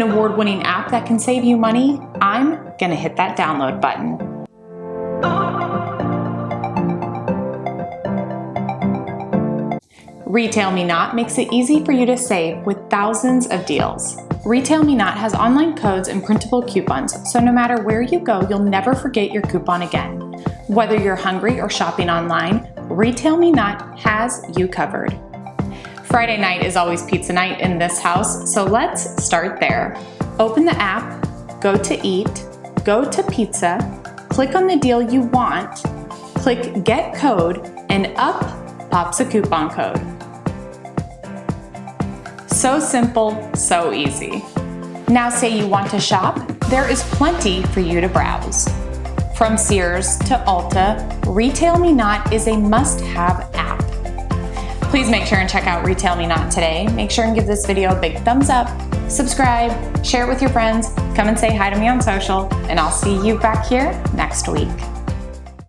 an award-winning app that can save you money, I'm gonna hit that download button. Retail Me Not makes it easy for you to save with thousands of deals. Retail Me Not has online codes and printable coupons, so no matter where you go, you'll never forget your coupon again. Whether you're hungry or shopping online, Retail Me Not has you covered. Friday night is always pizza night in this house, so let's start there. Open the app, go to Eat, go to Pizza, click on the deal you want, click Get Code, and up pops a coupon code. So simple, so easy. Now say you want to shop, there is plenty for you to browse. From Sears to Ulta, Retail Me Not is a must-have. Please make sure and check out Retail Me Not today. Make sure and give this video a big thumbs up, subscribe, share it with your friends, come and say hi to me on social, and I'll see you back here next week.